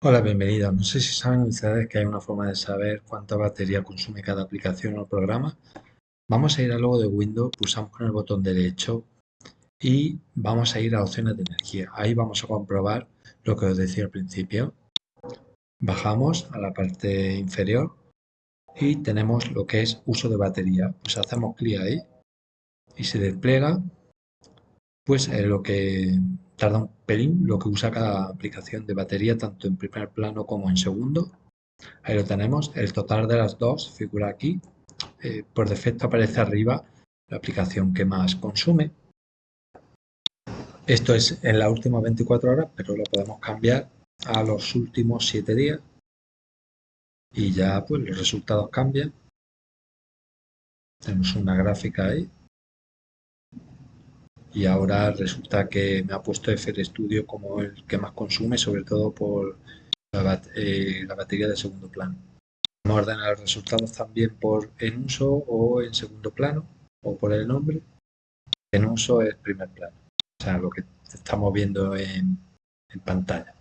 Hola, bienvenidos. No sé si saben ustedes que hay una forma de saber cuánta batería consume cada aplicación o programa. Vamos a ir al logo de Windows, pulsamos con el botón derecho y vamos a ir a opciones de energía. Ahí vamos a comprobar lo que os decía al principio. Bajamos a la parte inferior y tenemos lo que es uso de batería. Pues hacemos clic ahí y se despliega pues lo que tarda un pelín lo que usa cada aplicación de batería, tanto en primer plano como en segundo. Ahí lo tenemos, el total de las dos figura aquí. Eh, por defecto aparece arriba la aplicación que más consume. Esto es en las últimas 24 horas, pero lo podemos cambiar a los últimos 7 días. Y ya pues los resultados cambian. Tenemos una gráfica ahí y ahora resulta que me ha puesto FR Studio como el que más consume, sobre todo por la, eh, batería de segundo plano. Vamos a ordenar los resultados también por en uso o en segundo plano o por el nombre. En uso es primer plano, o sea, lo que estamos viendo en pantalla.